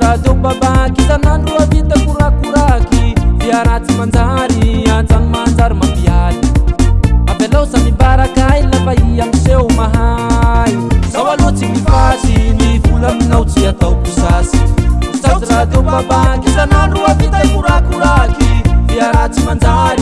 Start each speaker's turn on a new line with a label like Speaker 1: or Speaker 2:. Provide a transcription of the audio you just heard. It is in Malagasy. Speaker 1: rahadeo babaky sanandro avita i korakkoraky fia raatsy manjary asany manjary mandialy abylao sa mibarakaailafa ianiseo mahay zao aloha tsy ni fasy ny vola minao tsy atao kosasy sazy
Speaker 2: rahadeo babaky sanandro avita i korakkoraky fia ratsy manjary